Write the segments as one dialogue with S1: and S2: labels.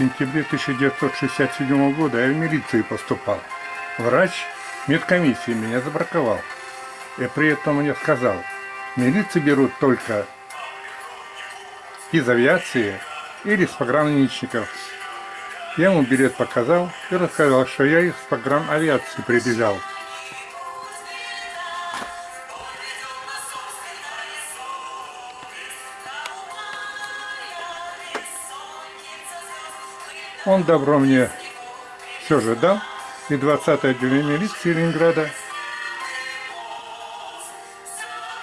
S1: сентябре 1967 года я в милицию поступал. Врач медкомиссии меня забраковал. И при этом мне сказал, милиции берут только из авиации или из пограничников. Я ему билет показал и рассказал, что я из погран авиации прибежал. Он добро мне все же дал, и 20 отделение милиции Ленинграда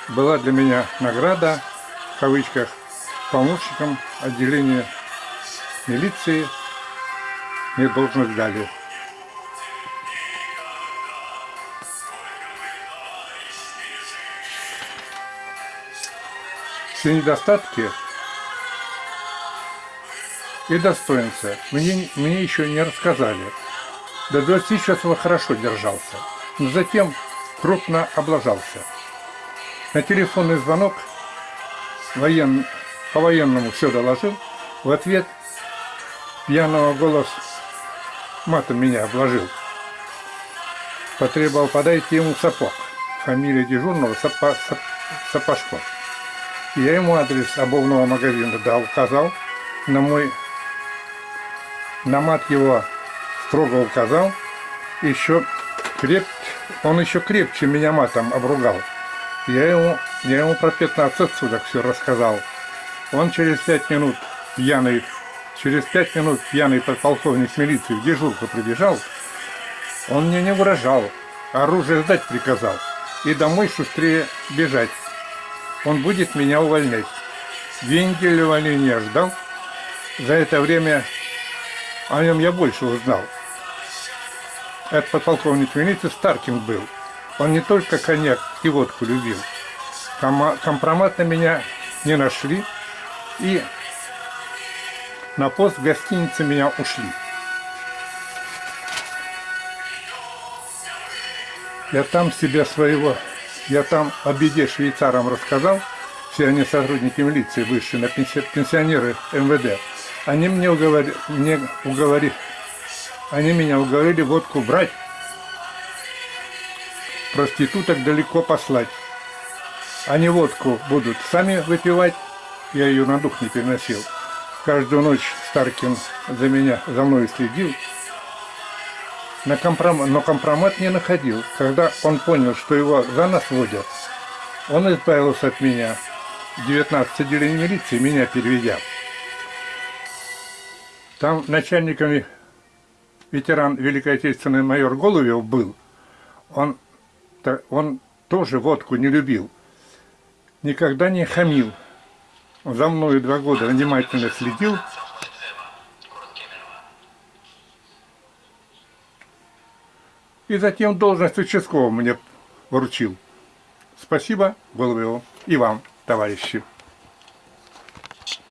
S1: была для меня награда, в кавычках, помощником отделения милиции мне должность дали. Все недостатки и достоинства мне, мне еще не рассказали. До 20 часов хорошо держался, но затем крупно облажался. На телефонный звонок воен... по-военному все доложил, в ответ пьяного голос матом меня обложил. Потребовал подайте ему сапог. Фамилия дежурного Сапа... Сапожков. Я ему адрес обувного магазина дал, указал на мой на мат его строго указал, еще креп... он еще крепче меня матом обругал. Я ему, я ему про 15 суток все рассказал. Он через пять минут пьяный, через пять минут пьяный подполковник милиции в дежурку прибежал. Он мне не угрожал, оружие сдать приказал и домой шустрее бежать. Он будет меня увольнять. Две недели увольнения ждал. За это время о нем я больше узнал. Этот подполковник милиции Старкин был. Он не только коньяк и водку любил. Компромат на меня не нашли. И на пост в гостинице меня ушли. Я там себя своего, я там о беде швейцарам рассказал. Все они сотрудники милиции высшие, на пенсионеры МВД. Они мне уговорили, мне уговорили, они меня уговорили водку брать, проституток далеко послать. Они водку будут сами выпивать, я ее на дух не переносил. Каждую ночь Старкин за меня, за мной следил, на компром... но компромат не находил. Когда он понял, что его за нас водят, он избавился от меня. 19 отделений милиции меня переведя. Там начальниками ветеран Великой Отечественной майор Голубев был. Он, он тоже водку не любил. Никогда не хамил. За мной два года внимательно следил. И затем должность участкового мне вручил. Спасибо Голубеву и вам, товарищи.